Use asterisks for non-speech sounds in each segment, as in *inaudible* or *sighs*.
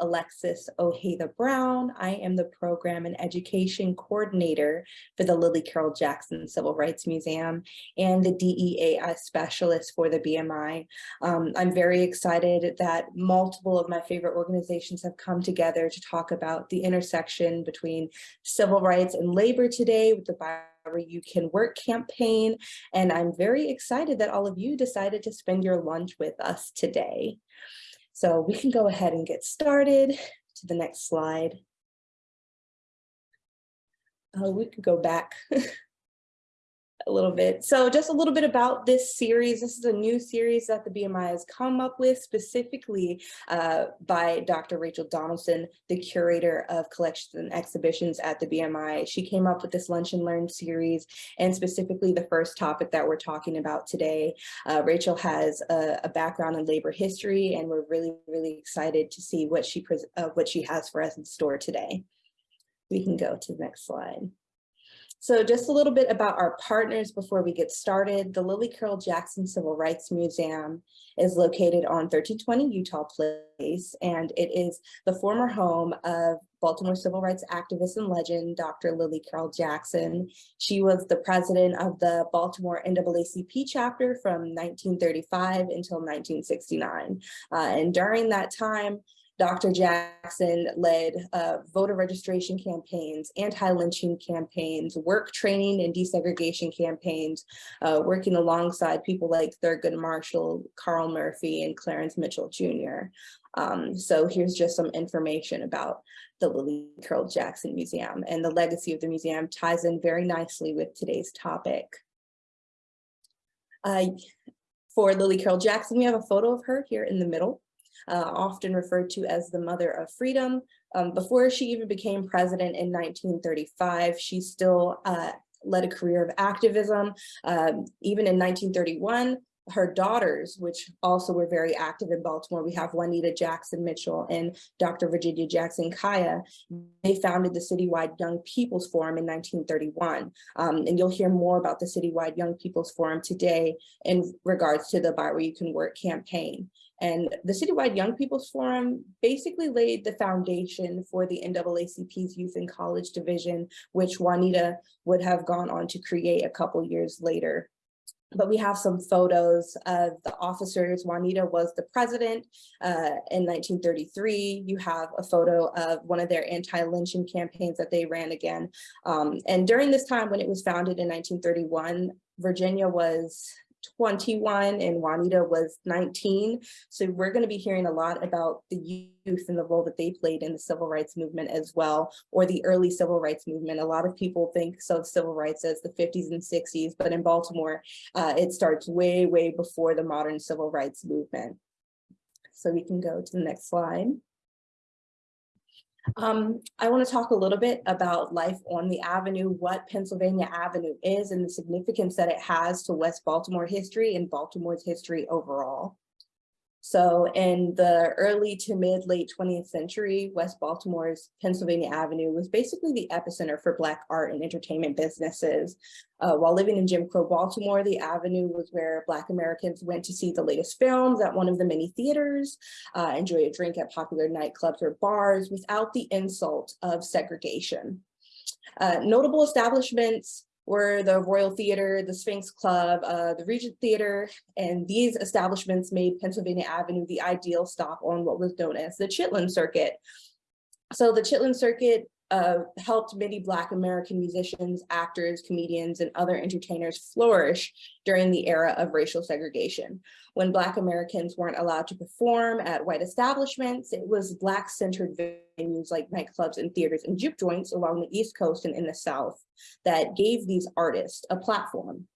Alexis Ojeda Brown. I am the Program and Education Coordinator for the Lillie Carroll Jackson Civil Rights Museum and the DEAI Specialist for the BMI. Um, I'm very excited that multiple of my favorite organizations have come together to talk about the intersection between civil rights and labor today with the you can work campaign. And I'm very excited that all of you decided to spend your lunch with us today. So we can go ahead and get started to the next slide. Uh, we could go back *laughs* a little bit. So just a little bit about this series. This is a new series that the BMI has come up with specifically uh, by Dr. Rachel Donaldson, the curator of collections and exhibitions at the BMI. She came up with this Lunch and Learn series and specifically the first topic that we're talking about today. Uh, Rachel has a, a, background in labor history and we're really, really excited to see what she, uh, what she has for us in store today. We can go to the next slide. So just a little bit about our partners before we get started. The Lillie Carroll Jackson Civil Rights Museum is located on 1320 Utah Place, and it is the former home of Baltimore civil rights activist and legend, Dr. Lillie Carroll Jackson. She was the president of the Baltimore NAACP chapter from 1935 until 1969. Uh, and during that time, Dr. Jackson led uh, voter registration campaigns, anti-lynching campaigns, work training and desegregation campaigns, uh, working alongside people like Thurgood Marshall, Carl Murphy, and Clarence Mitchell Jr. Um, so here's just some information about the Lillie Carroll Jackson Museum and the legacy of the museum ties in very nicely with today's topic. Uh, for Lillie Carroll Jackson, we have a photo of her here in the middle uh, often referred to as the mother of freedom. Um, before she even became president in 1935, she still uh, led a career of activism. Um, even in 1931, her daughters, which also were very active in Baltimore. We have Juanita Jackson Mitchell and Dr. Virginia Jackson Kiah. They founded the Citywide Young People's Forum in 1931. Um, and you'll hear more about the Citywide Young People's Forum today in regards to the Buy Where You Can Work campaign. And the Citywide Young People's Forum basically laid the foundation for the NAACP's Youth and College Division, which Juanita would have gone on to create a couple years later but we have some photos of the officers. Juanita was the president uh, in 1933. You have a photo of one of their anti-lynching campaigns that they ran again. Um, and during this time when it was founded in 1931, Virginia was 21 and Juanita was 19. So we're going to be hearing a lot about the youth and the role that they played in the civil rights movement as well, or the early civil rights movement. A lot of people think of civil rights as the 50s and 60s, but in Baltimore, uh, it starts way, way before the modern civil rights movement. So we can go to the next slide. Um, I want to talk a little bit about life on the Avenue, what Pennsylvania Avenue is and the significance that it has to West Baltimore history and Baltimore's history overall. So in the early to mid late 20th century, West Baltimore's Pennsylvania Avenue was basically the epicenter for Black art and entertainment businesses. Uh, while living in Jim Crow Baltimore, the Avenue was where Black Americans went to see the latest films at one of the many theaters, uh, enjoy a drink at popular nightclubs or bars without the insult of segregation. Uh, notable establishments were the Royal Theater, the Sphinx Club, uh, the Regent Theater, and these establishments made Pennsylvania Avenue the ideal stop on what was known as the Chitlin Circuit. So the Chitlin Circuit uh, helped many Black American musicians, actors, comedians, and other entertainers flourish during the era of racial segregation. When Black Americans weren't allowed to perform at white establishments, it was Black-centered venues like nightclubs and theaters and juke joints along the East Coast and in the South that gave these artists a platform.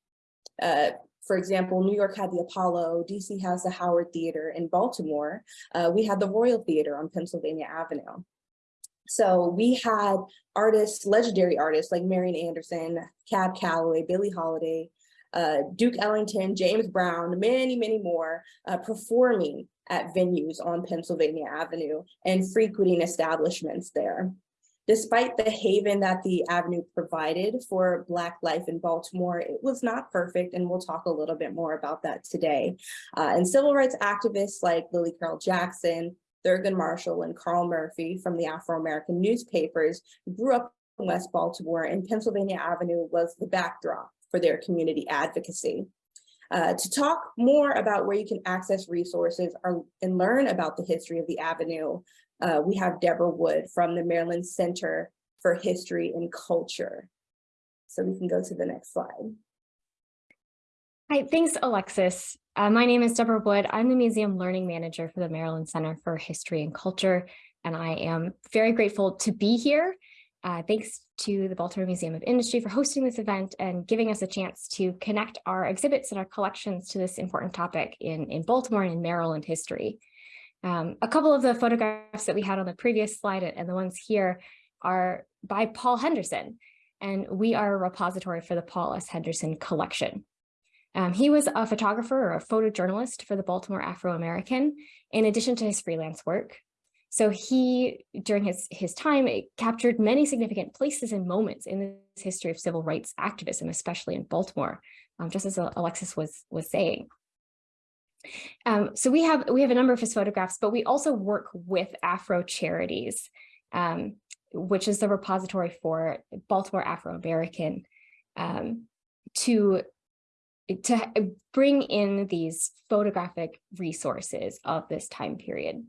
Uh, for example, New York had the Apollo, DC has the Howard Theater, in Baltimore, uh, we had the Royal Theater on Pennsylvania Avenue. So we had artists, legendary artists like Marian Anderson, Cab Calloway, Billie Holiday, uh, Duke Ellington, James Brown, many, many more uh, performing at venues on Pennsylvania Avenue and frequenting establishments there. Despite the haven that the Avenue provided for Black life in Baltimore, it was not perfect, and we'll talk a little bit more about that today. Uh, and civil rights activists like Lillie Carroll Jackson, Thurgood Marshall and Carl Murphy from the Afro-American newspapers grew up in West Baltimore and Pennsylvania Avenue was the backdrop for their community advocacy. Uh, to talk more about where you can access resources or, and learn about the history of the Avenue, uh, we have Deborah Wood from the Maryland Center for History and Culture. So we can go to the next slide. Hi, thanks, Alexis. Uh, my name is Deborah Wood. I'm the Museum Learning Manager for the Maryland Center for History and Culture, and I am very grateful to be here. Uh, thanks to the Baltimore Museum of Industry for hosting this event and giving us a chance to connect our exhibits and our collections to this important topic in, in Baltimore and in Maryland history. Um, a couple of the photographs that we had on the previous slide and the ones here are by Paul Henderson, and we are a repository for the Paul S. Henderson collection. Um, he was a photographer or a photojournalist for the Baltimore Afro-American, in addition to his freelance work. So he, during his, his time, captured many significant places and moments in the history of civil rights activism, especially in Baltimore, um, just as Alexis was, was saying. Um, so we have we have a number of his photographs, but we also work with Afro Charities, um, which is the repository for Baltimore Afro-American, um, to to bring in these photographic resources of this time period.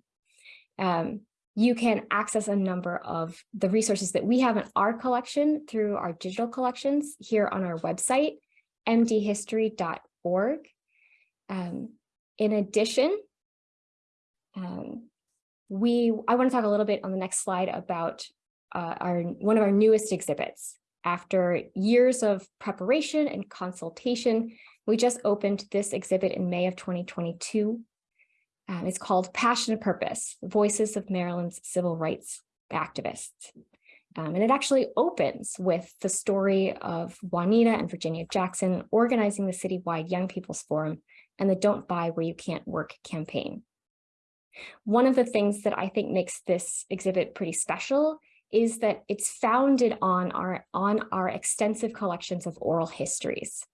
Um, you can access a number of the resources that we have in our collection through our digital collections here on our website, mdhistory.org. Um, in addition, um, we I want to talk a little bit on the next slide about uh, our one of our newest exhibits. After years of preparation and consultation, we just opened this exhibit in May of 2022. Um, it's called Passion and Purpose, Voices of Maryland's Civil Rights Activists. Um, and it actually opens with the story of Juanita and Virginia Jackson organizing the citywide Young People's Forum and the Don't Buy Where You Can't Work campaign. One of the things that I think makes this exhibit pretty special is that it's founded on our, on our extensive collections of oral histories.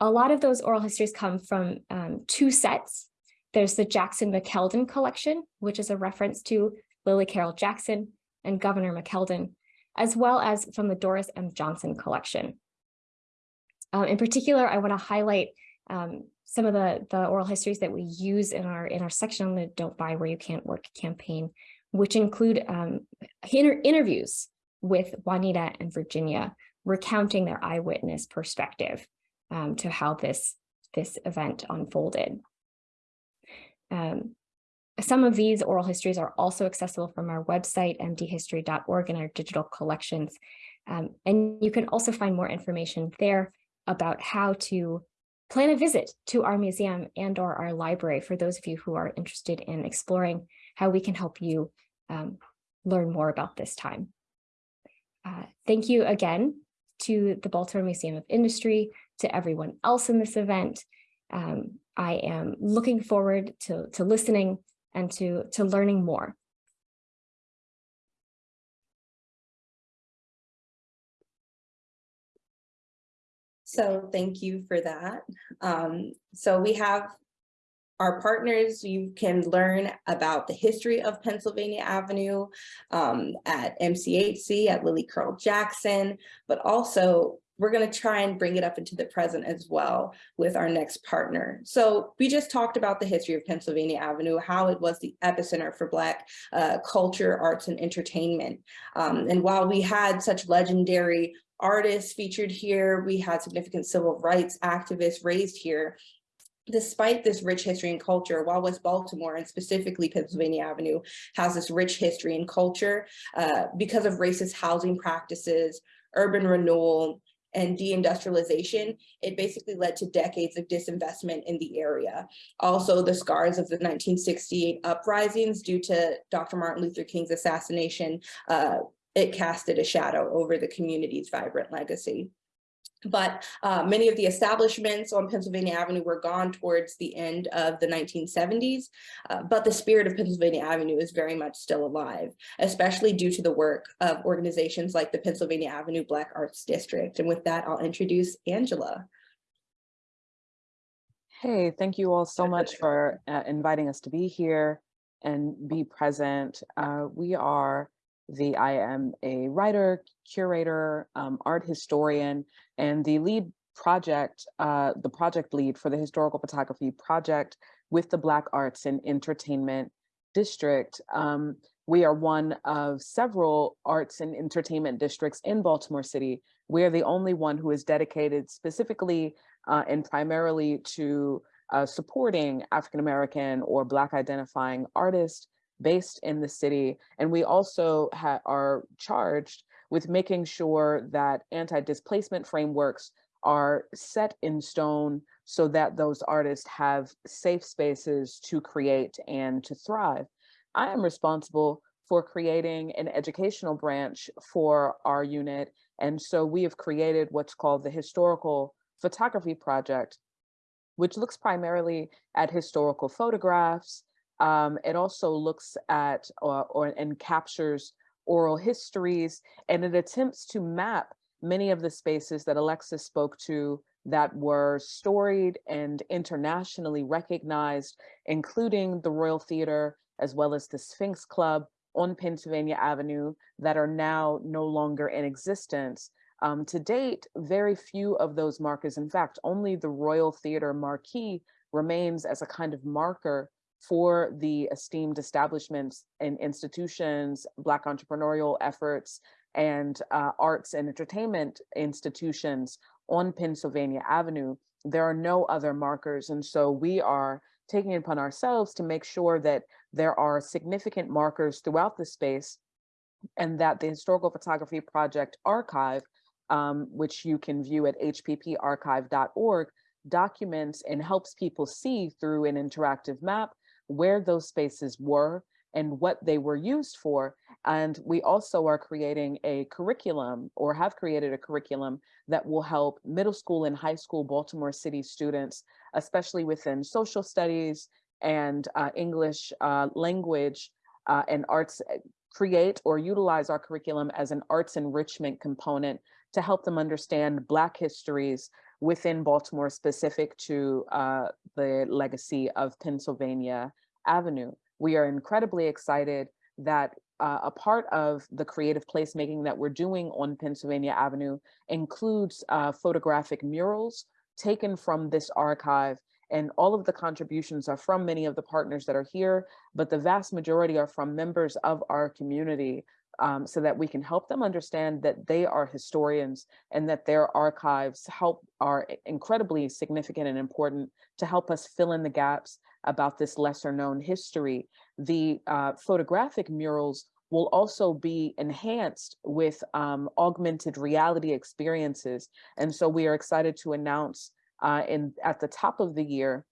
A lot of those oral histories come from um, two sets. There's the Jackson McKeldin collection, which is a reference to Lillie Carroll Jackson and Governor McKeldin, as well as from the Doris M. Johnson collection. Um, in particular, I want to highlight um, some of the, the oral histories that we use in our in our section on the Don't Buy Where You Can't Work campaign, which include um, inter interviews with Juanita and Virginia, recounting their eyewitness perspective um, to how this, this event unfolded. Um, some of these oral histories are also accessible from our website, mdhistory.org, and our digital collections. Um, and you can also find more information there about how to plan a visit to our museum and or our library for those of you who are interested in exploring how we can help you um, learn more about this time. Uh, thank you again to the Baltimore Museum of Industry, to everyone else in this event. Um, I am looking forward to, to listening and to, to learning more. So thank you for that. Um, so we have our partners, you can learn about the history of Pennsylvania Avenue um, at MCHC, at Lillie Carroll Jackson, but also we're going to try and bring it up into the present as well with our next partner. So we just talked about the history of Pennsylvania Avenue, how it was the epicenter for Black uh, culture, arts, and entertainment. Um, and while we had such legendary artists featured here, we had significant civil rights activists raised here, despite this rich history and culture, while West Baltimore and specifically Pennsylvania Avenue has this rich history and culture uh, because of racist housing practices, urban renewal, and deindustrialization, it basically led to decades of disinvestment in the area. Also, the scars of the 1968 uprisings due to Dr. Martin Luther King's assassination, uh, it casted a shadow over the community's vibrant legacy. But uh, many of the establishments on Pennsylvania Avenue were gone towards the end of the 1970s, uh, but the spirit of Pennsylvania Avenue is very much still alive, especially due to the work of organizations like the Pennsylvania Avenue Black Arts District. And with that, I'll introduce Angela. Hey, thank you all so much for uh, inviting us to be here. and be present. Uh, we are the, I am a writer, curator, um, art historian, and the lead project, uh, the project lead for the historical photography project with the Black Arts and Entertainment District. Um, we are one of several arts and entertainment districts in Baltimore City. We are the only one who is dedicated specifically uh, and primarily to uh, supporting African-American or Black identifying artists based in the city. And we also are charged with making sure that anti-displacement frameworks are set in stone so that those artists have safe spaces to create and to thrive. I am responsible for creating an educational branch for our unit. And so we have created what's called the Historical Photography Project, which looks primarily at historical photographs. Um, it also looks at or, or and captures oral histories, and it attempts to map many of the spaces that Alexis spoke to that were storied and internationally recognized, including the Royal Theater, as well as the Sphinx Club on Pennsylvania Avenue that are now no longer in existence. Um, to date, very few of those markers, in fact, only the Royal Theater marquee remains as a kind of marker for the esteemed establishments and institutions, Black entrepreneurial efforts, and uh, arts and entertainment institutions on Pennsylvania Avenue. There are no other markers. And so we are taking it upon ourselves to make sure that there are significant markers throughout the space and that the Historical Photography Project archive, um, which you can view at hpparchive.org, documents and helps people see through an interactive map where those spaces were and what they were used for. And we also are creating a curriculum or have created a curriculum that will help middle school and high school Baltimore City students, especially within social studies and uh, English uh, language uh, and arts, eh, create or utilize our curriculum as an arts enrichment component to help them understand Black histories within Baltimore specific to uh, the legacy of Pennsylvania Avenue. We are incredibly excited that uh, a part of the creative placemaking that we're doing on Pennsylvania Avenue includes uh, photographic murals taken from this archive and all of the contributions are from many of the partners that are here, but the vast majority are from members of our community um, so that we can help them understand that they are historians and that their archives help are incredibly significant and important to help us fill in the gaps about this lesser known history. The uh, photographic murals will also be enhanced with um, augmented reality experiences. And so we are excited to announce uh, in at the top of the year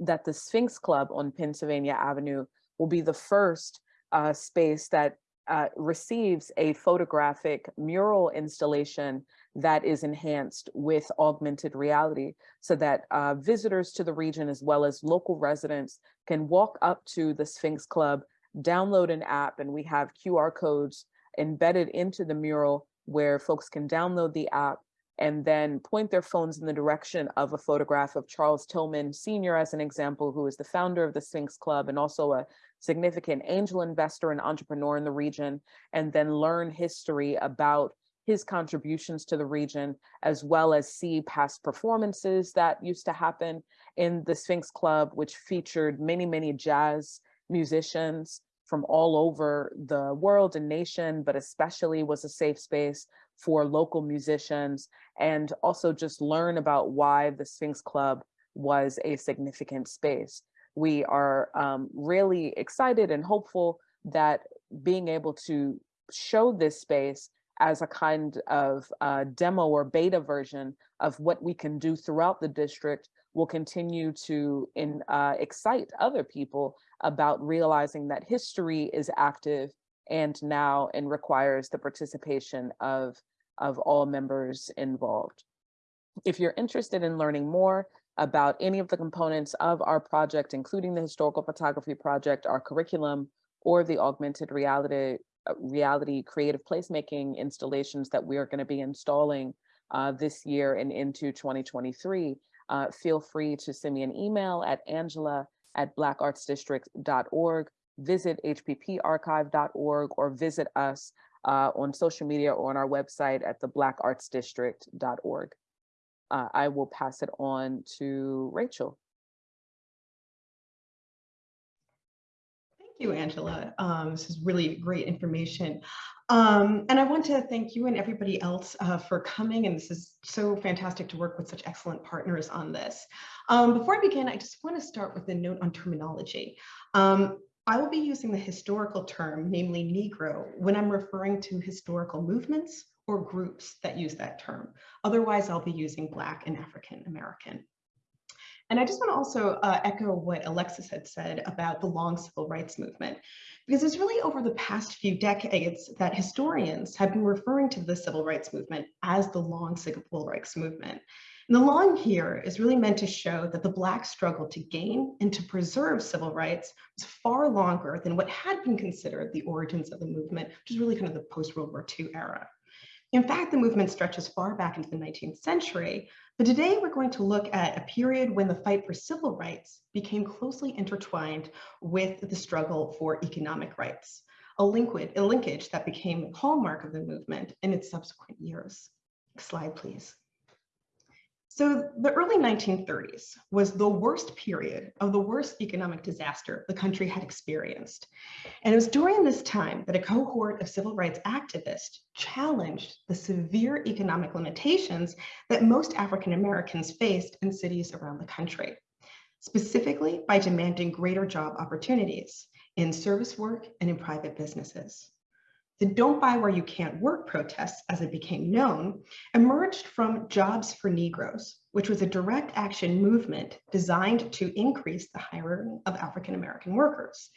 that the Sphinx Club on Pennsylvania Avenue will be the first uh, space that uh, receives a photographic mural installation that is enhanced with augmented reality so that uh, visitors to the region as well as local residents can walk up to the Sphinx Club, download an app, and we have QR codes embedded into the mural where folks can download the app and then point their phones in the direction of a photograph of Charles Tillman Sr. as an example, who is the founder of the Sphinx Club and also a significant angel investor and entrepreneur in the region, and then learn history about his contributions to the region, as well as see past performances that used to happen in the Sphinx Club, which featured many, many jazz musicians from all over the world and nation, but especially was a safe space for local musicians and also just learn about why the Sphinx Club was a significant space. We are um, really excited and hopeful that being able to show this space as a kind of uh, demo or beta version of what we can do throughout the district will continue to in, uh, excite other people about realizing that history is active and now and requires the participation of, of all members involved. If you're interested in learning more about any of the components of our project, including the historical photography project, our curriculum, or the augmented reality, uh, reality creative placemaking installations that we are gonna be installing uh, this year and into 2023, uh, feel free to send me an email at angela at blackartsdistrict.org visit hpparchive.org or visit us uh, on social media or on our website at theblackartsdistrict.org. Uh, I will pass it on to Rachel. Thank you, Angela. Um, this is really great information. Um, and I want to thank you and everybody else uh, for coming. And this is so fantastic to work with such excellent partners on this. Um, before I begin, I just want to start with a note on terminology. Um, I will be using the historical term, namely Negro, when I'm referring to historical movements or groups that use that term. Otherwise, I'll be using Black and African American. And I just want to also uh, echo what Alexis had said about the long civil rights movement, because it's really over the past few decades that historians have been referring to the civil rights movement as the long civil rights movement. And the long here is really meant to show that the Black struggle to gain and to preserve civil rights was far longer than what had been considered the origins of the movement, which is really kind of the post-World War II era. In fact, the movement stretches far back into the 19th century, but today we're going to look at a period when the fight for civil rights became closely intertwined with the struggle for economic rights, a, linkage, a linkage that became a hallmark of the movement in its subsequent years. Next slide, please. So the early 1930s was the worst period of the worst economic disaster the country had experienced. And it was during this time that a cohort of civil rights activists challenged the severe economic limitations that most African Americans faced in cities around the country, specifically by demanding greater job opportunities in service work and in private businesses. The Don't Buy Where You Can't Work protests, as it became known, emerged from Jobs for Negroes, which was a direct action movement designed to increase the hiring of African-American workers.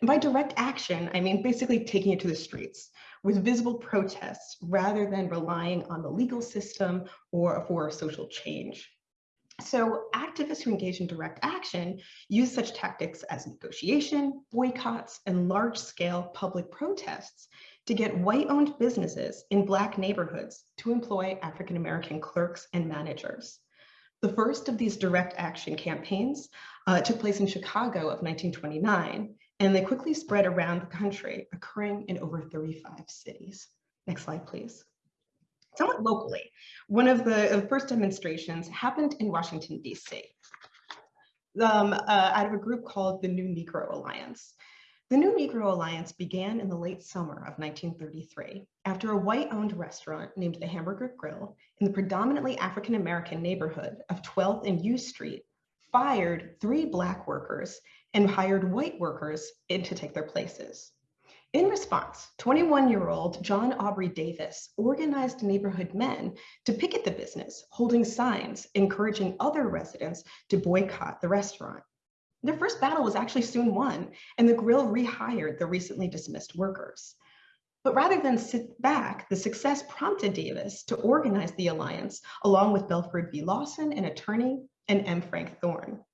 And by direct action, I mean basically taking it to the streets with visible protests rather than relying on the legal system or for social change. So activists who engage in direct action use such tactics as negotiation, boycotts, and large-scale public protests to get white-owned businesses in Black neighborhoods to employ African-American clerks and managers. The first of these direct action campaigns uh, took place in Chicago of 1929, and they quickly spread around the country, occurring in over 35 cities. Next slide, please. Somewhat locally, one of the first demonstrations happened in Washington, D.C. Um, uh, out of a group called the New Negro Alliance. The New Negro Alliance began in the late summer of 1933 after a white-owned restaurant named the Hamburger Grill in the predominantly African-American neighborhood of 12th and U Street fired three Black workers and hired white workers in to take their places. In response, 21-year-old John Aubrey Davis organized neighborhood men to picket the business, holding signs encouraging other residents to boycott the restaurant. Their first battle was actually soon won, and the grill rehired the recently dismissed workers. But rather than sit back, the success prompted Davis to organize the alliance along with Belford V. Lawson, an attorney, and M. Frank Thorne.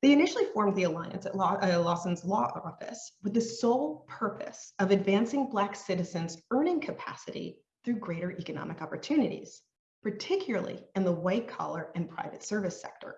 They initially formed the alliance at Law, uh, Lawson's law office with the sole purpose of advancing Black citizens' earning capacity through greater economic opportunities, particularly in the white collar and private service sector.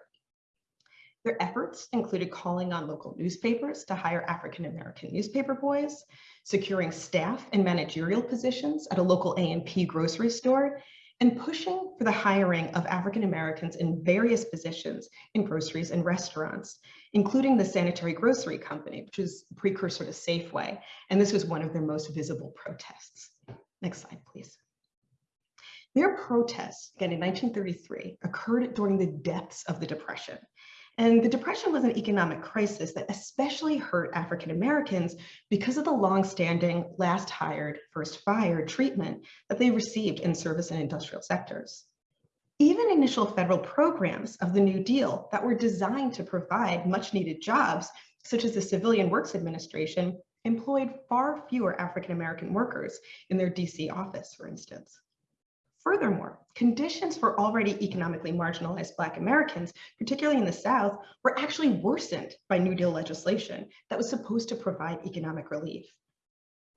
Their efforts included calling on local newspapers to hire African-American newspaper boys, securing staff and managerial positions at a local A&P grocery store, and pushing for the hiring of African-Americans in various positions in groceries and restaurants, including the Sanitary Grocery Company, which is a precursor to Safeway. And this was one of their most visible protests. Next slide, please. Their protests, again in 1933, occurred during the depths of the Depression. And the Depression was an economic crisis that especially hurt African Americans because of the longstanding last hired, first fired treatment that they received in service and industrial sectors. Even initial federal programs of the New Deal that were designed to provide much needed jobs, such as the Civilian Works Administration, employed far fewer African American workers in their DC office, for instance. Furthermore, conditions for already economically marginalized Black Americans, particularly in the South, were actually worsened by New Deal legislation that was supposed to provide economic relief.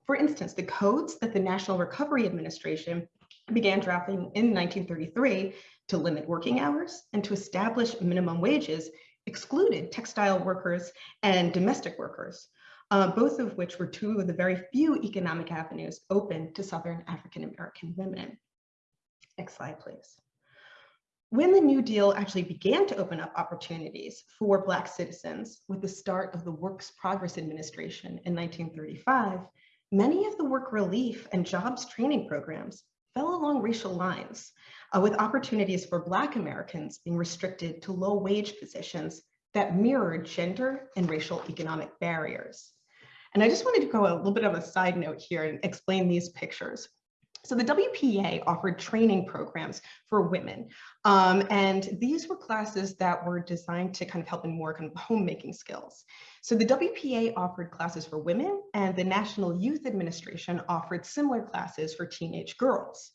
For instance, the codes that the National Recovery Administration began drafting in 1933 to limit working hours and to establish minimum wages excluded textile workers and domestic workers, uh, both of which were two of the very few economic avenues open to Southern African American women. Next slide, please. When the New Deal actually began to open up opportunities for Black citizens with the start of the Works Progress Administration in 1935, many of the work relief and jobs training programs fell along racial lines, uh, with opportunities for Black Americans being restricted to low wage positions that mirrored gender and racial economic barriers. And I just wanted to go a little bit of a side note here and explain these pictures. So the WPA offered training programs for women. Um, and these were classes that were designed to kind of help in more kind of homemaking skills. So the WPA offered classes for women and the National Youth Administration offered similar classes for teenage girls.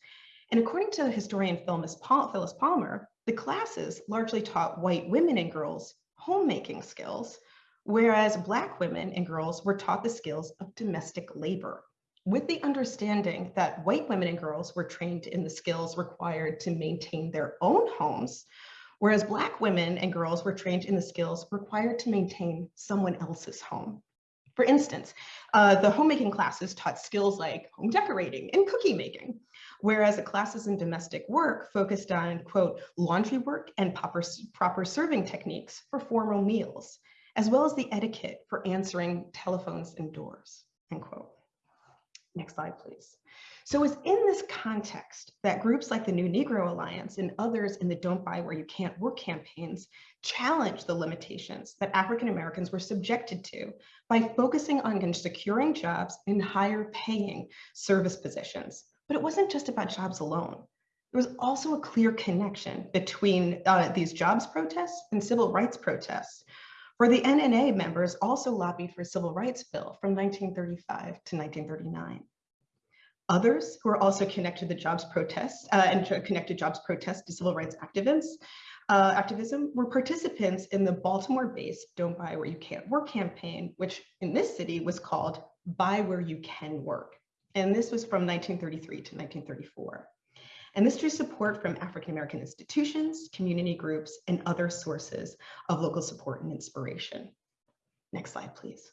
And according to historian Phyllis Palmer, the classes largely taught white women and girls homemaking skills, whereas Black women and girls were taught the skills of domestic labor with the understanding that white women and girls were trained in the skills required to maintain their own homes, whereas Black women and girls were trained in the skills required to maintain someone else's home. For instance, uh, the homemaking classes taught skills like home decorating and cookie making, whereas the classes in domestic work focused on, quote, laundry work and proper, proper serving techniques for formal meals, as well as the etiquette for answering telephones and doors, end quote. Next slide, please. So it's in this context that groups like the New Negro Alliance and others in the Don't Buy Where You Can't Work campaigns challenged the limitations that African Americans were subjected to by focusing on securing jobs in higher paying service positions. But it wasn't just about jobs alone. There was also a clear connection between uh, these jobs protests and civil rights protests, where the NNA members also lobbied for a civil rights bill from 1935 to 1939. Others who are also connected to the jobs protests uh, and connected jobs protests to civil rights activists, uh, activism were participants in the Baltimore-based Don't Buy Where You Can't Work campaign, which in this city was called Buy Where You Can Work. And this was from 1933 to 1934 and this drew support from African-American institutions, community groups, and other sources of local support and inspiration. Next slide, please.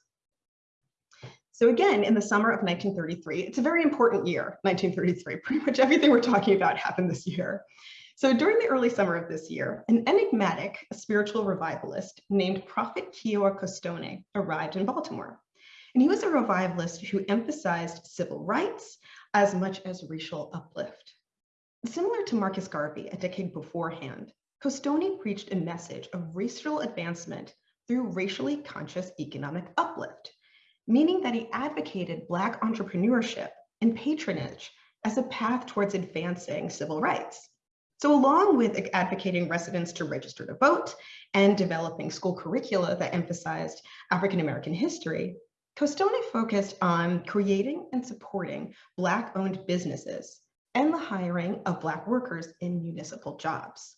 So again, in the summer of 1933, it's a very important year, 1933. *laughs* Pretty much everything we're talking about happened this year. So during the early summer of this year, an enigmatic spiritual revivalist named Prophet Kiowa Costonie arrived in Baltimore. And he was a revivalist who emphasized civil rights as much as racial uplift. Similar to Marcus Garvey a decade beforehand, Costonie preached a message of racial advancement through racially conscious economic uplift, meaning that he advocated Black entrepreneurship and patronage as a path towards advancing civil rights. So along with advocating residents to register to vote and developing school curricula that emphasized African-American history, Costonie focused on creating and supporting Black-owned businesses and the hiring of Black workers in municipal jobs.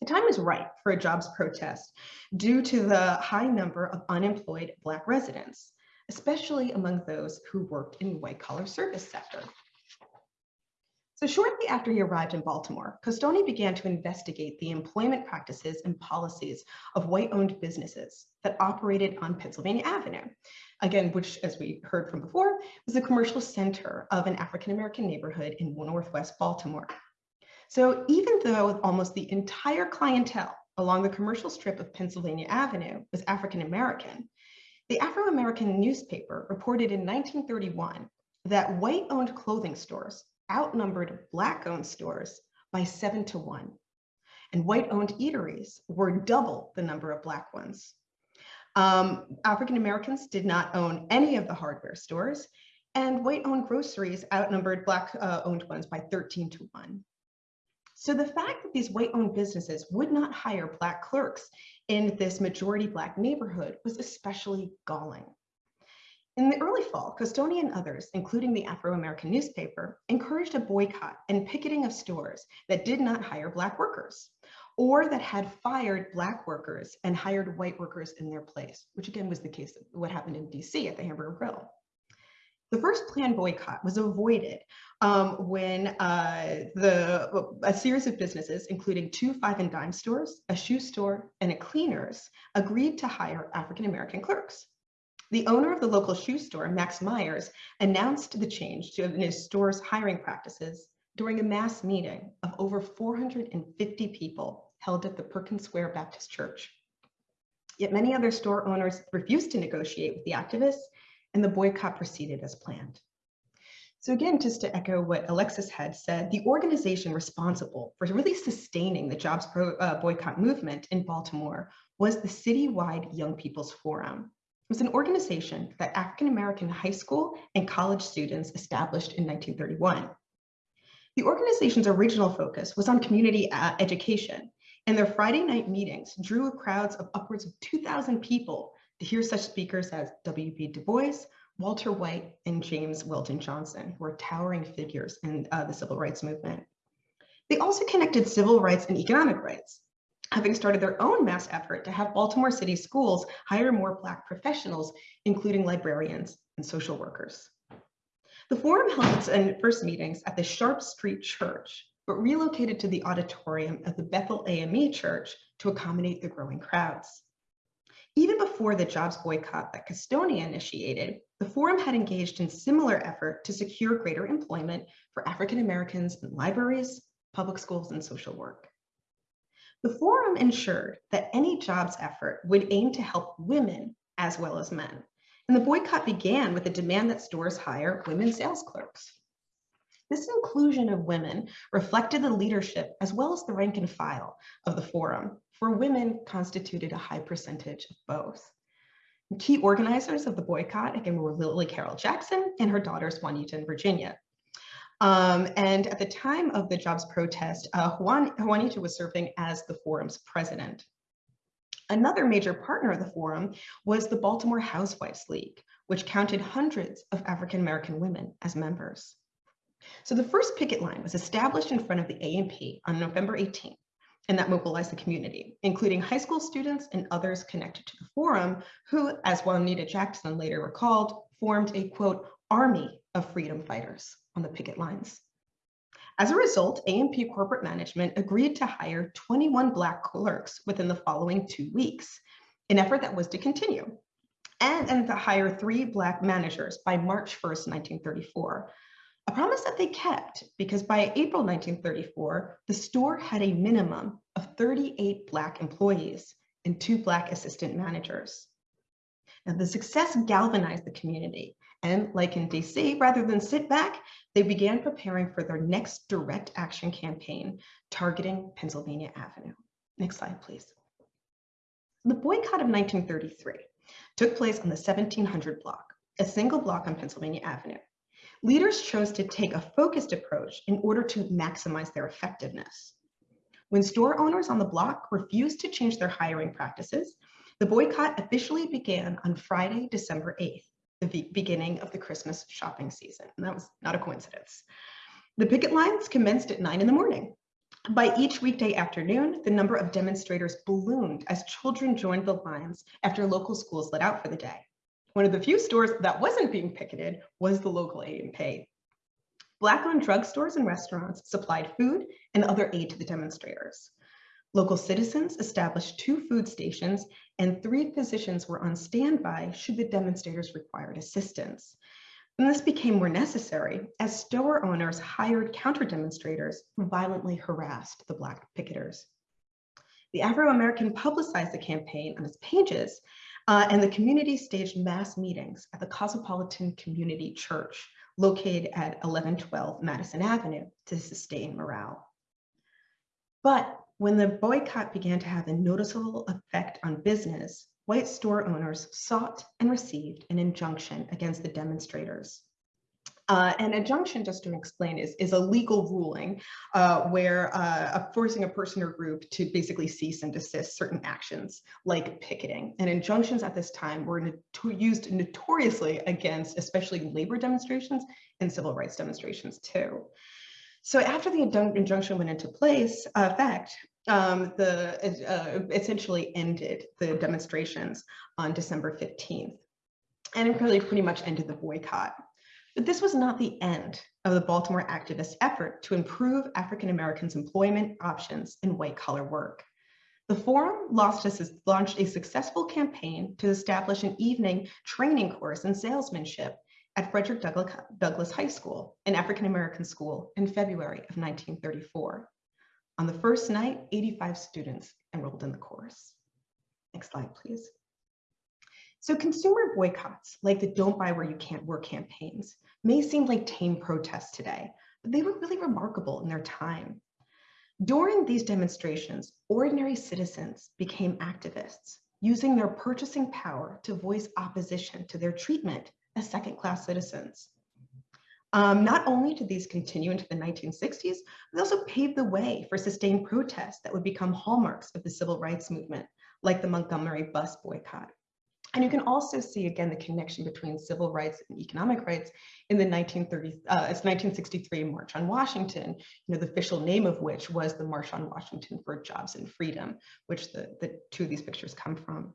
The time is right for a jobs protest due to the high number of unemployed Black residents, especially among those who worked in the white collar service sector. So shortly after he arrived in Baltimore, Costonie began to investigate the employment practices and policies of white-owned businesses that operated on Pennsylvania Avenue, again, which, as we heard from before, was the commercial center of an African-American neighborhood in Northwest Baltimore. So even though almost the entire clientele along the commercial strip of Pennsylvania Avenue was African-American, the Afro-American newspaper reported in 1931 that white-owned clothing stores outnumbered Black-owned stores by seven to one, and white-owned eateries were double the number of Black ones. Um, African Americans did not own any of the hardware stores, and white-owned groceries outnumbered Black-owned uh, ones by 13 to 1. So the fact that these white-owned businesses would not hire Black clerks in this majority Black neighborhood was especially galling. In the early fall, Costonie and others, including the Afro-American newspaper, encouraged a boycott and picketing of stores that did not hire Black workers or that had fired black workers and hired white workers in their place, which again was the case of what happened in DC at the Hamburger Grill. The first planned boycott was avoided um, when uh, the, a series of businesses, including two five and dime stores, a shoe store, and a cleaners, agreed to hire African-American clerks. The owner of the local shoe store, Max Myers, announced the change to his store's hiring practices during a mass meeting of over 450 people held at the Perkins Square Baptist Church. Yet many other store owners refused to negotiate with the activists and the boycott proceeded as planned. So again, just to echo what Alexis had said, the organization responsible for really sustaining the jobs pro, uh, boycott movement in Baltimore was the citywide Young People's Forum. Was an organization that African-American high school and college students established in 1931. The organization's original focus was on community uh, education, and their Friday night meetings drew crowds of upwards of 2,000 people to hear such speakers as W.E.B. Du Bois, Walter White, and James Weldon Johnson, who were towering figures in uh, the civil rights movement. They also connected civil rights and economic rights, having started their own mass effort to have Baltimore City schools hire more Black professionals, including librarians and social workers. The forum held its first meetings at the Sharp Street Church, but relocated to the auditorium of the Bethel AME Church to accommodate the growing crowds. Even before the jobs boycott that Costonie initiated, the forum had engaged in similar effort to secure greater employment for African Americans in libraries, public schools, and social work. The forum ensured that any jobs effort would aim to help women as well as men, and the boycott began with a demand that stores hire women sales clerks. This inclusion of women reflected the leadership as well as the rank and file of the forum, for women constituted a high percentage of both. Key organizers of the boycott, again, were Lillie Carroll Jackson and her daughters, Juanita and Virginia. Um, and at the time of the jobs protest, uh, Juan, Juanita was serving as the forum's president. Another major partner of the forum was the Baltimore Housewives League, which counted hundreds of African-American women as members. So the first picket line was established in front of the A&P on November 18th, and that mobilized the community, including high school students and others connected to the forum, who, as Juanita Jackson later recalled, formed a quote, army of freedom fighters on the picket lines. As a result, A&P corporate management agreed to hire 21 Black clerks within the following two weeks, an effort that was to continue, and, and to hire three Black managers by March 1st, 1934, a promise that they kept because by April 1934, the store had a minimum of 38 Black employees and two Black assistant managers. The success galvanized the community and like in DC, rather than sit back, they began preparing for their next direct action campaign targeting Pennsylvania Avenue. Next slide, please. The boycott of 1933 took place on the 1700 block, a single block on Pennsylvania Avenue. Leaders chose to take a focused approach in order to maximize their effectiveness. When store owners on the block refused to change their hiring practices, the boycott officially began on Friday, December 8th, the beginning of the Christmas shopping season. And that was not a coincidence. The picket lines commenced at nine in the morning. By each weekday afternoon, the number of demonstrators ballooned as children joined the lines after local schools let out for the day. One of the few stores that wasn't being picketed was the local A&P. Black-owned drugstores and restaurants supplied food and other aid to the demonstrators. Local citizens established two food stations and three physicians were on standby should the demonstrators required assistance. And this became more necessary as store owners hired counter demonstrators who violently harassed the Black picketers. The Afro-American publicized the campaign on its pages uh, and the community staged mass meetings at the Cosmopolitan Community Church located at 1112 Madison Avenue to sustain morale. But when the boycott began to have a noticeable effect on business, white store owners sought and received an injunction against the demonstrators. Uh, an injunction, just to explain, is, is a legal ruling uh, where uh, forcing a person or group to basically cease and desist certain actions like picketing. And injunctions at this time were noto used notoriously against especially labor demonstrations and civil rights demonstrations too. So after the injunction went into place, uh, effect, um, the uh, essentially ended the demonstrations on December 15th. And it really pretty much ended the boycott. But this was not the end of the Baltimore activists' effort to improve African Americans' employment options in white collar work. The forum launched a successful campaign to establish an evening training course in salesmanship at Frederick Douglass, High School, an African-American school, in February of 1934. On the first night, 85 students enrolled in the course. Next slide, please. So consumer boycotts, like the Don't Buy Where You Can't Work campaigns, may seem like tame protests today, but they were really remarkable in their time. During these demonstrations, ordinary citizens became activists, using their purchasing power to voice opposition to their treatment as second-class citizens. Um, not only did these continue into the 1960s, they also paved the way for sustained protests that would become hallmarks of the civil rights movement, like the Montgomery bus boycott. And you can also see again the connection between civil rights and economic rights in the 1930s, uh, it's 1963 March on Washington, you know, the official name of which was the March on Washington for Jobs and Freedom, which the, the two of these pictures come from.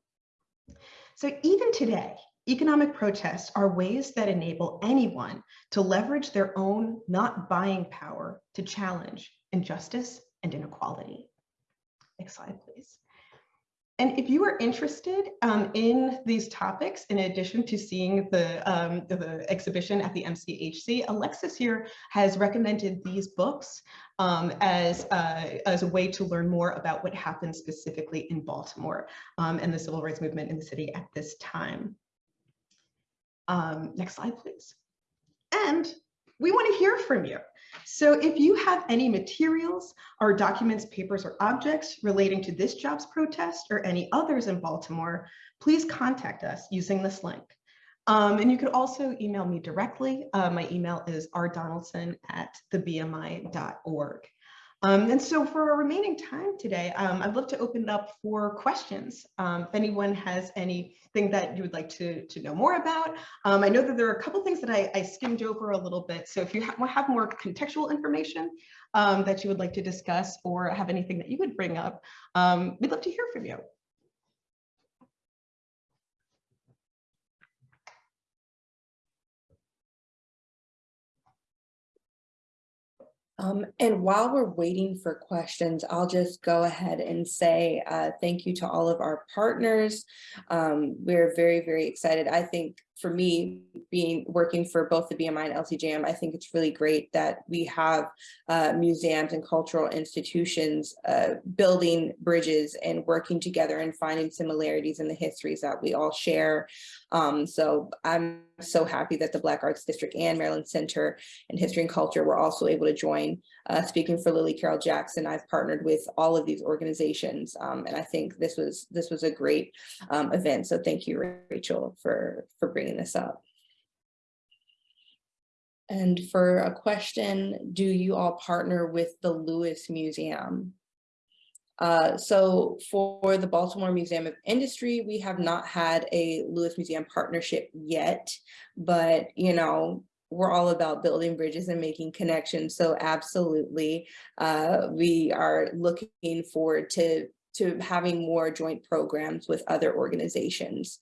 So even today, economic protests are ways that enable anyone to leverage their own not buying power to challenge injustice and inequality. Next slide, please. And if you are interested um, in these topics, in addition to seeing the, um, the exhibition at the MCHC, Alexis here has recommended these books um, as, uh, as a way to learn more about what happened specifically in Baltimore um, and the civil rights movement in the city at this time. Um, next slide, please. And we want to hear from you. So if you have any materials or documents, papers, or objects relating to this jobs protest or any others in Baltimore, please contact us using this link. Um, and you could also email me directly. Uh, my email is rdonaldson at thebmi.org. Um, and so for our remaining time today, um, I'd love to open it up for questions. Um, if anyone has anything that you would like to, to know more about. Um, I know that there are a couple things that I, I, skimmed over a little bit. So if you ha have more contextual information um, that you would like to discuss or have anything that you would bring up, um, we'd love to hear from you. Um, and while we're waiting for questions, I'll just go ahead and say uh, thank you to all of our partners. Um, we're very, very excited. I think for me, being working for both the BMI and LCJM, I think it's really great that we have uh, museums and cultural institutions uh, building bridges and working together and finding similarities in the histories that we all share. Um, so I'm so happy that the Black Arts District and Maryland Center in History and Culture were also able to join. Uh, speaking for Lillie Carroll Jackson, I've partnered with all of these organizations, um, and I think this was this was a great um, event. So thank you, Rachel, for for bringing bringing this up. And for a question, do you all partner with the Lewis Museum? Uh, so for the Baltimore Museum of Industry, we have not had a Lewis Museum partnership yet, but you know, we're all about building bridges and making connections. So absolutely, uh, we are looking forward to, to having more joint programs with other organizations.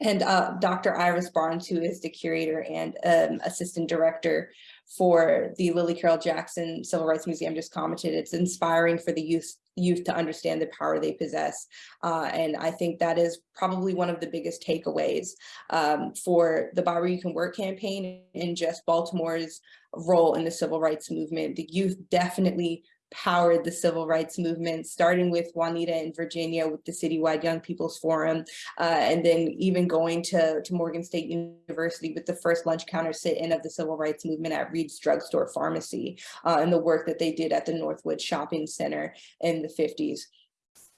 And uh, Dr. Iris Barnes, who is the curator and um, assistant director for the Lillie Carroll Jackson Civil Rights Museum just commented, it's inspiring for the youth youth to understand the power they possess. Uh, and I think that is probably one of the biggest takeaways um, for the Buy Where You Can Work campaign and just Baltimore's role in the civil rights movement. The youth definitely powered the civil rights movement, starting with Juanita in Virginia with the Citywide Young People's Forum, uh, and then even going to, to Morgan State University with the first lunch counter sit-in of the civil rights movement at Read's Drugstore Pharmacy, uh, and the work that they did at the Northwood Shopping Center in the 50s.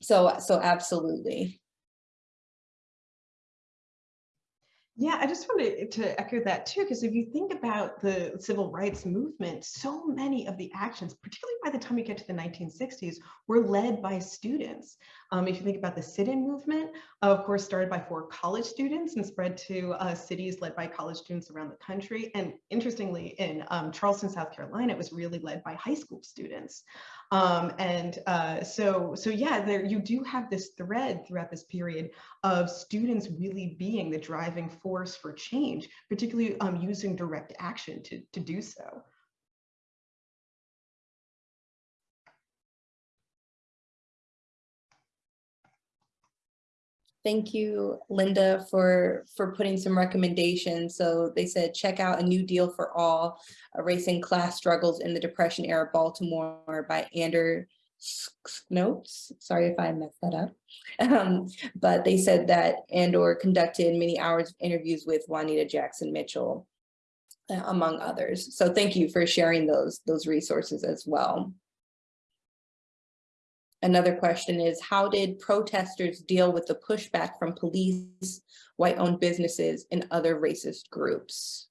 So, so absolutely. Yeah, I just wanted to echo that too, because if you think about the civil rights movement, so many of the actions, particularly by the time you get to the 1960s, were led by students. Um, if you think about the sit-in movement, of course, started by four college students and spread to uh, cities led by college students around the country. And interestingly, in um, Charleston, South Carolina, it was really led by high school students. Um, and uh, so, so yeah, there you do have this thread throughout this period of students really being the driving force for change, particularly um, using direct action to, to do so. Thank you, Linda, for, for putting some recommendations. So they said, check out A New Deal for All, Erasing Class Struggles in the Depression Era Baltimore by Andor Skotnes. Sorry if I messed that up. Um, but they said that Andor conducted many hours of interviews with Juanita Jackson Mitchell, uh, among others. So thank you for sharing those, those resources as well. Another question is, how did protesters deal with the pushback from police, white-owned businesses, and other racist groups?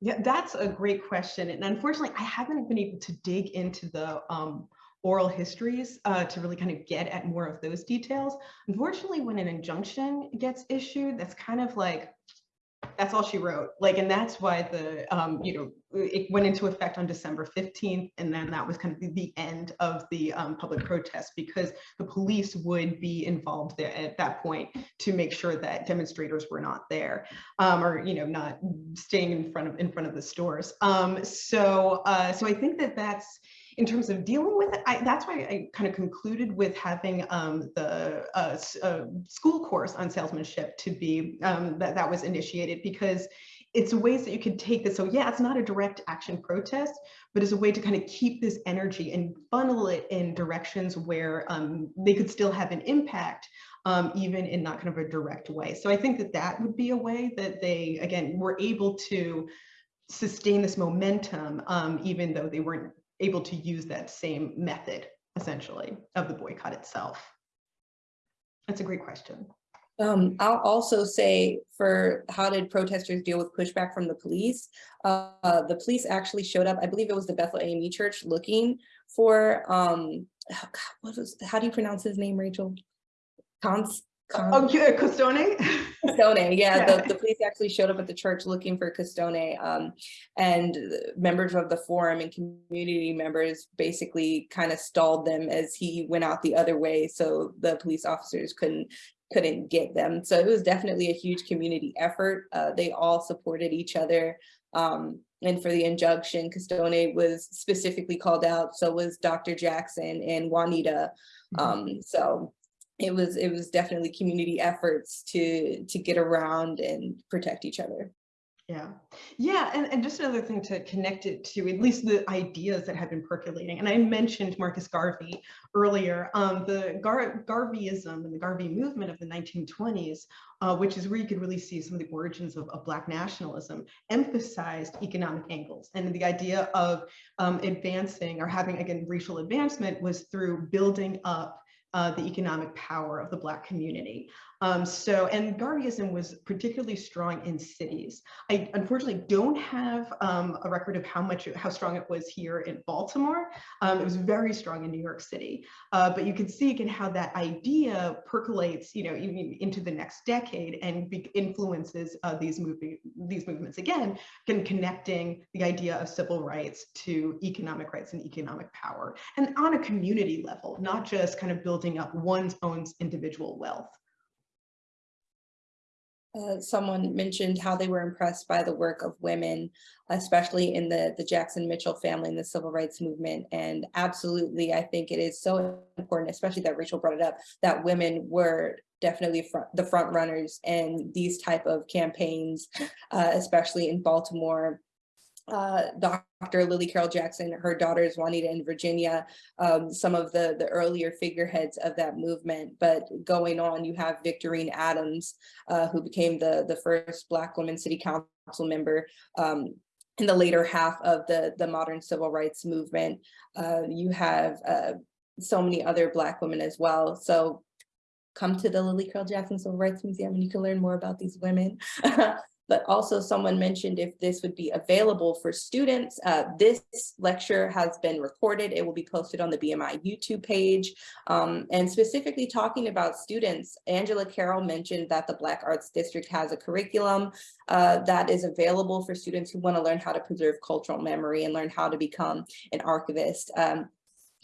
Yeah, that's a great question. And unfortunately, I haven't been able to dig into the um, oral histories uh, to really kind of get at more of those details. Unfortunately, when an injunction gets issued, that's kind of like, that's all she wrote. Like, and that's why the, um, you know, it went into effect on December 15th. And then that was kind of the, end of the um, public protest because the police would be involved there at that point to make sure that demonstrators were not there um, or, you know, not staying in front of in front of the stores. Um, so, uh, so I think that that's, in terms of dealing with it, I, that's why I kind of concluded with having um, the uh, uh, school course on salesmanship to be um, that that was initiated because it's a ways that you could take this. So yeah, it's not a direct action protest, but it's a way to kind of keep this energy and funnel it in directions where um, they could still have an impact, um, even in not kind of a direct way. So I think that that would be a way that they, again, were able to sustain this momentum, um, even though they weren't able to use that same method, essentially, of the boycott itself? That's a great question. Um, I'll also say for how did protesters deal with pushback from the police? Uh, the police actually showed up, I believe it was the Bethel AME church looking for, um, oh *sighs* God, what was, how do you pronounce his name, Rachel? Cons, Oh, yeah, Custone? Custone, yeah, *laughs* Yeah. the, the police actually showed up at the church looking for Costone. Um, and members of the forum and community members basically kind of stalled them as he went out the other way. So the police officers couldn't couldn't get them. So it was definitely a huge community effort. Uh, they all supported each other. Um, and for the injunction, Custone was specifically called out. So was Dr. Jackson and Juanita. Mhm. Um, so it was it was definitely community efforts to to get around and protect each other. Yeah, yeah, and, and just another thing to connect it to at least the ideas that have been percolating. And I mentioned Marcus Garvey earlier. Um, the Gar Garveyism and the Garvey movement of the 1920s, uh, which is where you could really see some of the origins of, of Black nationalism, emphasized economic angles. And the idea of um, advancing or having, again, racial advancement was through building up uh, the economic power of the Black community. Um, so, and Garveyism was particularly strong in cities. I unfortunately don't have um, a record of how much, how strong it was here in Baltimore. Um, it was very strong in New York City, uh, but you can see again how that idea percolates, you know, into the next decade and influences uh, these moving these movements again, can connecting the idea of civil rights to economic rights and economic power, and on a community level, not just kind of building up one's own individual wealth. Uh, someone mentioned how they were impressed by the work of women, especially in the, the Jackson Mitchell family and the civil rights movement. And absolutely, I think it is so important, especially that Rachel brought it up, that women were definitely front, the front runners in these type of campaigns, uh, especially in Baltimore uh, Dr. Lillie Carroll Jackson, her daughters Juanita and Virginia, um, some of the, the earlier figureheads of that movement. But going on, you have Victorine Adams, uh, who became the, the first Black woman city council member um, in the later half of the, the modern civil rights movement. Uh, you have uh, so many other Black women as well. So come to the Lillie Carroll Jackson Civil Rights Museum and you can learn more about these women. *laughs* but also someone mentioned if this would be available for students. Uh, this lecture has been recorded. It will be posted on the BMI YouTube page. Um, and specifically talking about students, Angela Carroll mentioned that the Black Arts District has a curriculum uh, that is available for students who want to learn how to preserve cultural memory and learn how to become an archivist. Um,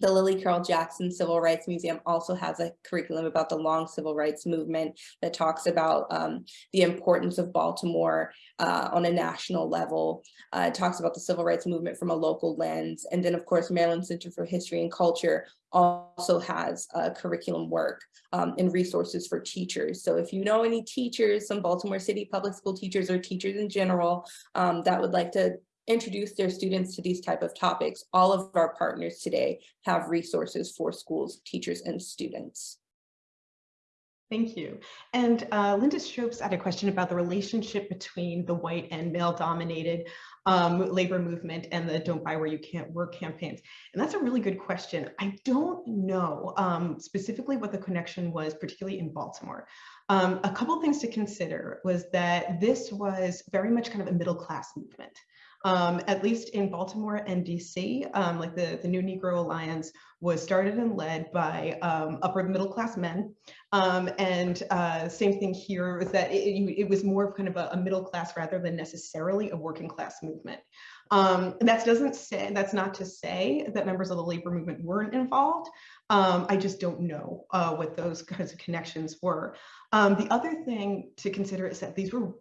the Lillie Carroll Jackson Civil Rights Museum also has a curriculum about the long civil rights movement that talks about um, the importance of Baltimore uh, on a national level. Uh, it talks about the civil rights movement from a local lens. And then of course, Maryland Center for History and Culture also has curriculum work um, and resources for teachers. So if you know any teachers, some Baltimore City public school teachers or teachers in general um, that would like to introduce their students to these type of topics. All of our partners today have resources for schools, teachers, and students. Thank you. And uh, Linda Stropes had a question about the relationship between the white and male dominated um, labor movement and the don't buy where you can't work campaigns. And that's a really good question. I don't know um, specifically what the connection was, particularly in Baltimore. Um, a couple things to consider was that this was very much kind of a middle class movement um, at least in Baltimore and DC, um, like the, the New Negro Alliance was started and led by um, upper middle class men. Um, and uh, same thing here is that it, it, was more of kind of a, a, middle class rather than necessarily a working class movement. Um, that doesn't say, that's not to say that members of the labor movement weren't involved. Um, I just don't know uh, what those kinds of connections were. the other thing to consider is that these were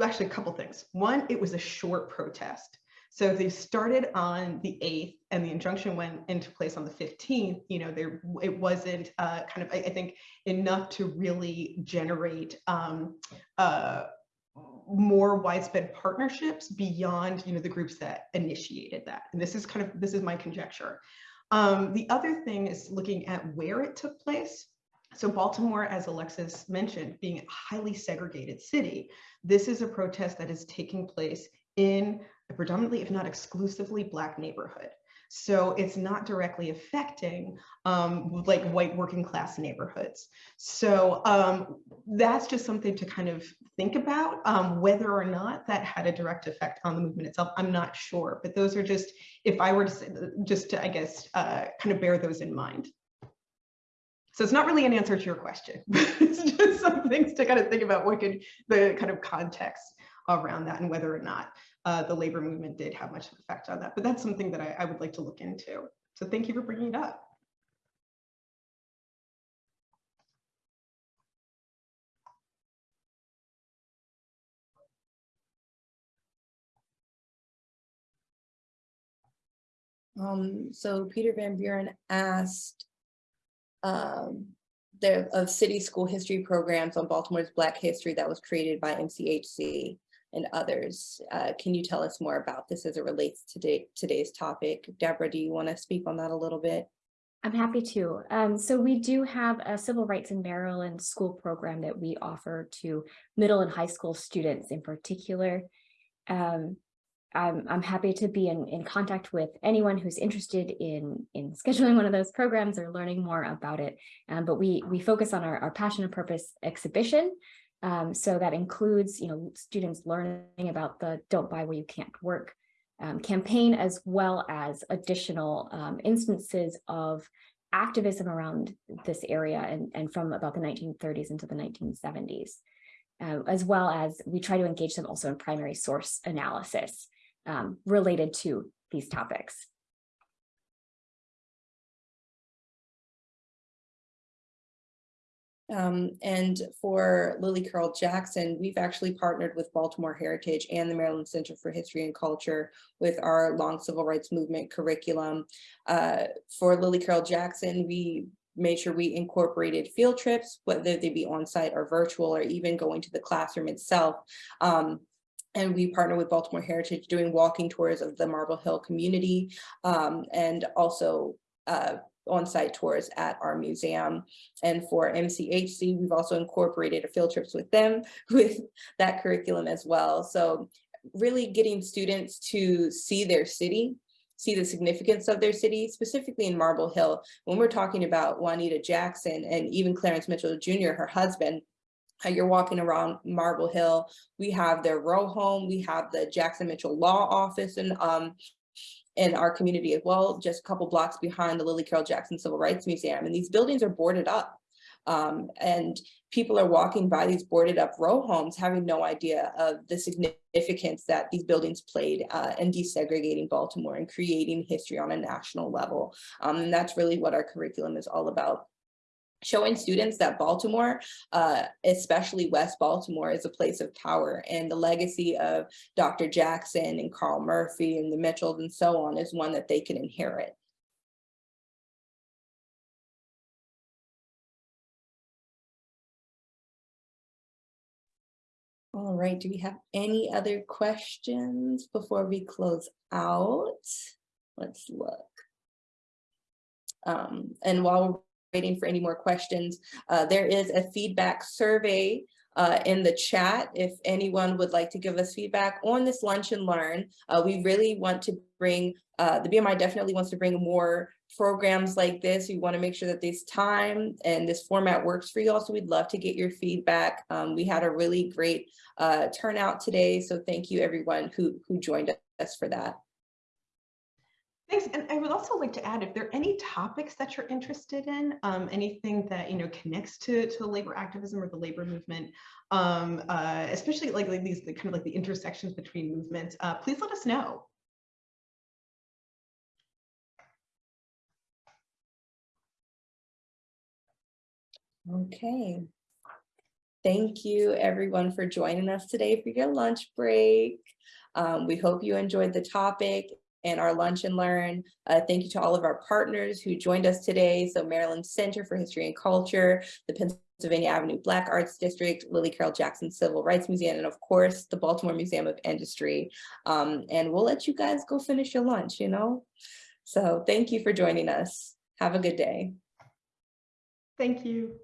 actually a couple things. One, it was a short protest. So they started on the 8th and the injunction went into place on the 15th, you know, there it wasn't uh, kind of, I, I, think, enough to really generate um, uh, more widespread partnerships beyond, you know, the groups that initiated that. And this is kind of, this is my conjecture. Um, the other thing is looking at where it took place. So Baltimore, as Alexis mentioned, being a highly segregated city, this is a protest that is taking place in a predominantly, if not exclusively, Black neighborhood. So it's not directly affecting um, like white working class neighborhoods. So um, that's just something to kind of think about. Um, whether or not that had a direct effect on the movement itself, I'm not sure. But those are just, if I were to say, just to, I guess, uh, kind of bear those in mind. So it's not really an answer to your question, but *laughs* it's just some things to kind of think about what could the kind of context around that and whether or not uh, the labor movement did have much of effect on that. But that's something that I, I would like to look into. So thank you for bringing it up. Um, so Peter Van Buren asked, um, there of city school history programs on Baltimore's Black history that was created by MCHC and others. Uh, can you tell us more about this as it relates to today, today's topic? Deborah, do you want to speak on that a little bit? I'm happy to. Um, so we do have a Civil Rights in Maryland school program that we offer to middle and high school students in particular. Um, I'm, I'm happy to be in, in contact with anyone who's interested in, in scheduling one of those programs or learning more about it. Um, but we, we focus on our, our passion and purpose exhibition. Um, so that includes, you know, students learning about the Don't Buy Where You Can't Work um, campaign, as well as additional um, instances of activism around this area and, and from about the 1930s into the 1970s. Uh, as well as we try to engage them also in primary source analysis um, related to these topics. Um, and for Lillie Carroll Jackson, we've actually partnered with Baltimore Heritage and the Maryland Center for History and Culture with our long civil rights movement curriculum. Uh, for Lillie Carroll Jackson, we made sure we incorporated field trips, whether they be on site or virtual or even going to the classroom itself. Um, and we partner with Baltimore Heritage doing walking tours of the Marble Hill community um, and also uh, on-site tours at our museum. And for MCHC, we've also incorporated a field trips with them *laughs* with that curriculum as well. So really getting students to see their city, see the significance of their city, specifically in Marble Hill. When we're talking about Juanita Jackson and even Clarence Mitchell Jr., her husband, you're walking around Marble Hill, we have their row home, we have the Jackson Mitchell Law Office and um in our community as well, just a couple blocks behind the Lillie Carroll Jackson Civil Rights Museum. And these buildings are boarded up. Um, and people are walking by these boarded up row homes having no idea of the significance that these buildings played uh, in desegregating Baltimore and creating history on a national level. Um, and that's really what our curriculum is all about showing students that Baltimore, uh, especially West Baltimore, is a place of power and the legacy of Dr. Jackson and Carl Murphy and the Mitchells and so on is one that they can inherit. All right, do we have any other questions before we close out? Let's look. Um, and while we're waiting for any more questions, uh, there is a feedback survey uh, in the chat if anyone would like to give us feedback on this lunch and learn. Uh, we really want to bring, uh, the BMI definitely wants to bring more programs like this. We want to make sure that this time and this format works for you all. So we'd love to get your feedback. Um, we had a really great uh, turnout today. So thank you everyone who, who joined us for that. Thanks. And I would also like to add, if there are any topics that you're interested in, um, anything that, you know, connects to, to labor activism or the labor movement, um, uh, especially like, like these the kind of like the intersections between movements, uh, please let us know. Okay. Thank you everyone for joining us today for your lunch break. Um, we hope you enjoyed the topic and our lunch and learn. Uh, thank you to all of our partners who joined us today. So Maryland Center for History and Culture, the Pennsylvania Avenue Black Arts District, Lillie Carroll Jackson Civil Rights Museum, and of course, the Baltimore Museum of Industry. Um, and we'll let you guys go finish your lunch, you know? So thank you for joining us. Have a good day. Thank you.